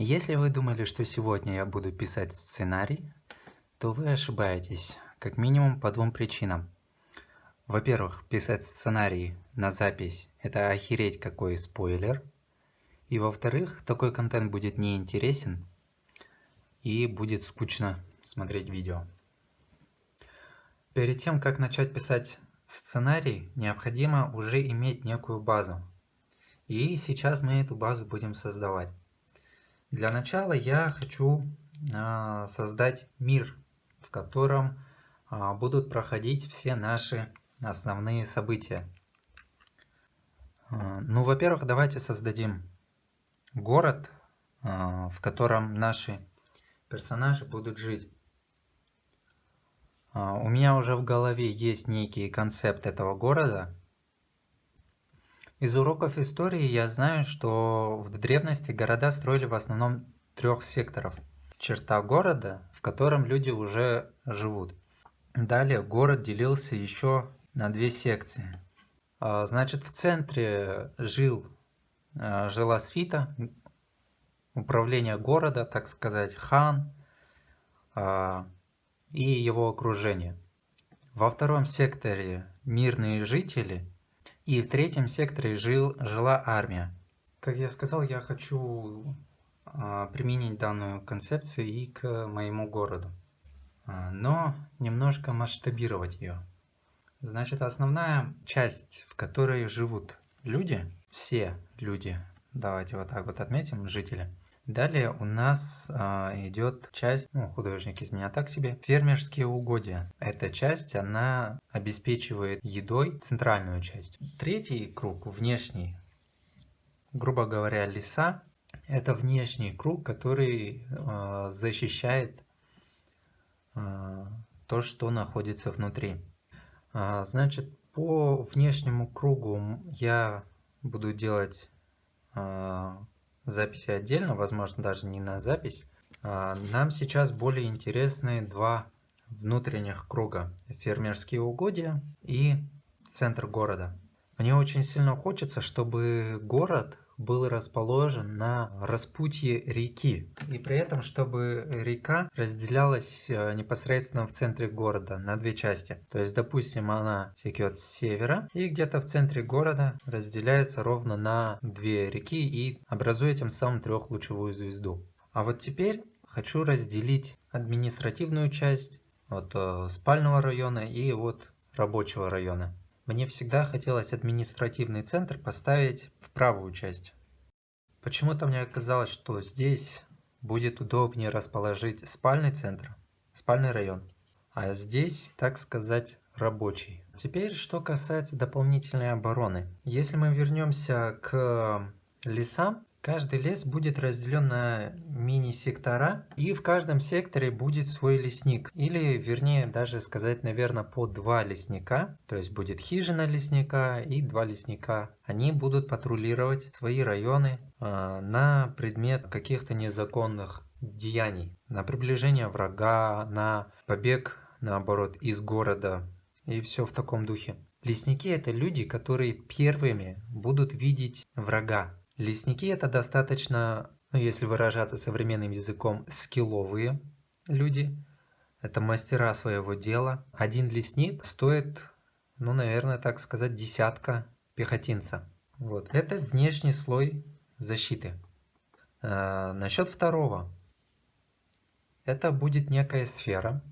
Если вы думали, что сегодня я буду писать сценарий, то вы ошибаетесь, как минимум по двум причинам. Во-первых, писать сценарий на запись – это охереть какой спойлер. И во-вторых, такой контент будет неинтересен и будет скучно смотреть видео. Перед тем, как начать писать сценарий, необходимо уже иметь некую базу. И сейчас мы эту базу будем создавать. Для начала я хочу а, создать мир, в котором а, будут проходить все наши основные события. А, ну, во-первых, давайте создадим город, в котором наши персонажи будут жить. У меня уже в голове есть некий концепт этого города, из уроков истории я знаю, что в древности города строили в основном трех секторов. Черта города, в котором люди уже живут. Далее город делился еще на две секции. А, значит, в центре жил, а, жила свита, управление города, так сказать, хан а, и его окружение. Во втором секторе мирные жители – и в третьем секторе жил, жила армия. Как я сказал, я хочу а, применить данную концепцию и к моему городу. А, но немножко масштабировать ее. Значит, основная часть, в которой живут люди, все люди, давайте вот так вот отметим, жители, Далее у нас а, идет часть, ну, художник из меня так себе, фермерские угодья. Эта часть, она обеспечивает едой центральную часть. Третий круг, внешний, грубо говоря, леса, это внешний круг, который а, защищает а, то, что находится внутри. А, значит, по внешнему кругу я буду делать а, записи отдельно, возможно даже не на запись. А, нам сейчас более интересны два внутренних круга. Фермерские угодья и центр города. Мне очень сильно хочется, чтобы город был расположен на распутье реки. И при этом, чтобы река разделялась э, непосредственно в центре города на две части. То есть, допустим, она текет с севера и где-то в центре города разделяется ровно на две реки и образует тем самым трехлучевую звезду. А вот теперь хочу разделить административную часть от э, спального района и от рабочего района. Мне всегда хотелось административный центр поставить в правую часть. Почему-то мне казалось, что здесь будет удобнее расположить спальный центр, спальный район, а здесь, так сказать, рабочий. Теперь, что касается дополнительной обороны. Если мы вернемся к лесам, Каждый лес будет разделен на мини-сектора, и в каждом секторе будет свой лесник. Или, вернее, даже сказать, наверное, по два лесника. То есть будет хижина лесника и два лесника. Они будут патрулировать свои районы э, на предмет каких-то незаконных деяний. На приближение врага, на побег, наоборот, из города. И все в таком духе. Лесники это люди, которые первыми будут видеть врага. Лесники это достаточно, ну, если выражаться современным языком, скилловые люди. Это мастера своего дела. Один лесник стоит, ну, наверное, так сказать, десятка пехотинца. Вот. Это внешний слой защиты. А, насчет второго. Это будет некая сфера.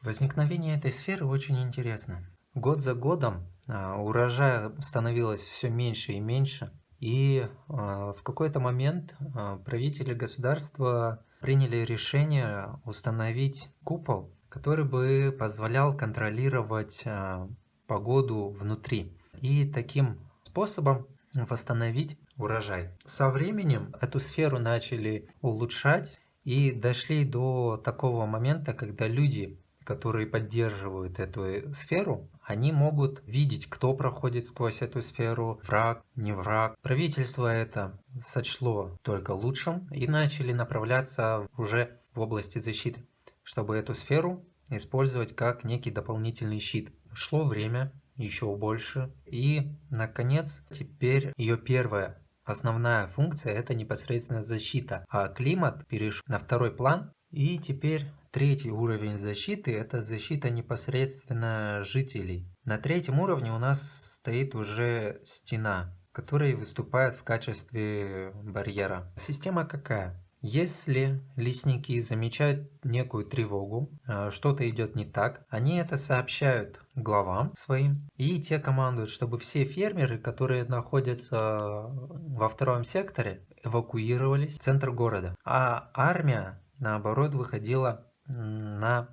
Возникновение этой сферы очень интересно. Год за годом а, урожая становилось все меньше и меньше. И а, в какой-то момент а, правители государства приняли решение установить купол, который бы позволял контролировать а, погоду внутри и таким способом восстановить урожай. Со временем эту сферу начали улучшать и дошли до такого момента, когда люди которые поддерживают эту сферу, они могут видеть, кто проходит сквозь эту сферу, враг, не враг. Правительство это сочло только лучшим и начали направляться уже в области защиты, чтобы эту сферу использовать как некий дополнительный щит. Шло время, еще больше, и, наконец, теперь ее первая основная функция это непосредственно защита, а климат перешел на второй план. И теперь третий уровень защиты это защита непосредственно жителей. На третьем уровне у нас стоит уже стена, которая выступает в качестве барьера. Система какая? Если лесники замечают некую тревогу, э, что-то идет не так, они это сообщают главам своим, и те командуют, чтобы все фермеры, которые находятся во втором секторе, эвакуировались в центр города. А армия, наоборот, выходила на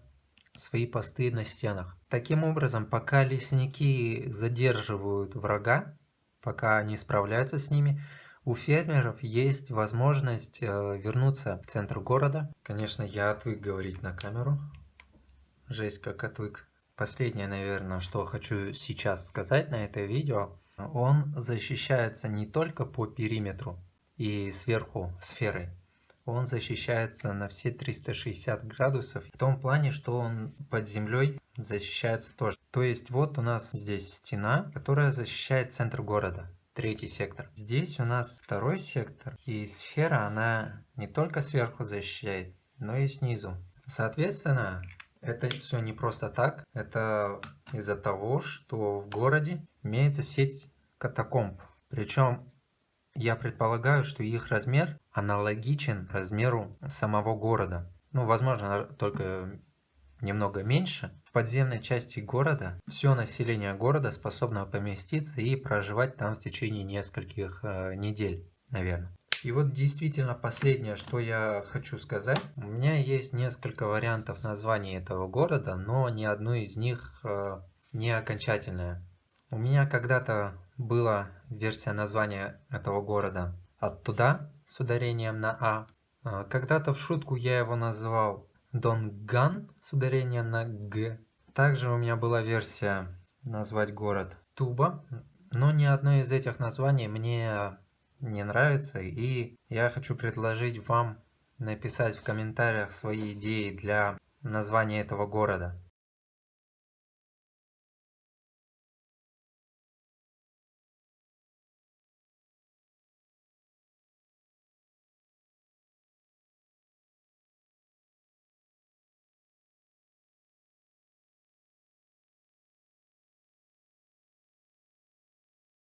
свои посты на стенах. Таким образом, пока лесники задерживают врага, пока они справляются с ними, у фермеров есть возможность э, вернуться в центр города. Конечно, я отвык говорить на камеру. Жесть, как отвык. Последнее, наверное, что хочу сейчас сказать на это видео. Он защищается не только по периметру и сверху сферой. Он защищается на все 360 градусов. В том плане, что он под землей защищается тоже. То есть вот у нас здесь стена, которая защищает центр города третий сектор. Здесь у нас второй сектор, и сфера, она не только сверху защищает, но и снизу. Соответственно, это все не просто так, это из-за того, что в городе имеется сеть катакомб. Причем я предполагаю, что их размер аналогичен размеру самого города. Ну, возможно, только немного меньше, в подземной части города все население города способно поместиться и проживать там в течение нескольких э, недель, наверное. И вот действительно последнее, что я хочу сказать. У меня есть несколько вариантов названия этого города, но ни одно из них э, не окончательное. У меня когда-то была версия названия этого города оттуда с ударением на А. Э, когда-то в шутку я его назвал Донган с ударением на Г. Также у меня была версия назвать город Туба, но ни одно из этих названий мне не нравится, и я хочу предложить вам написать в комментариях свои идеи для названия этого города.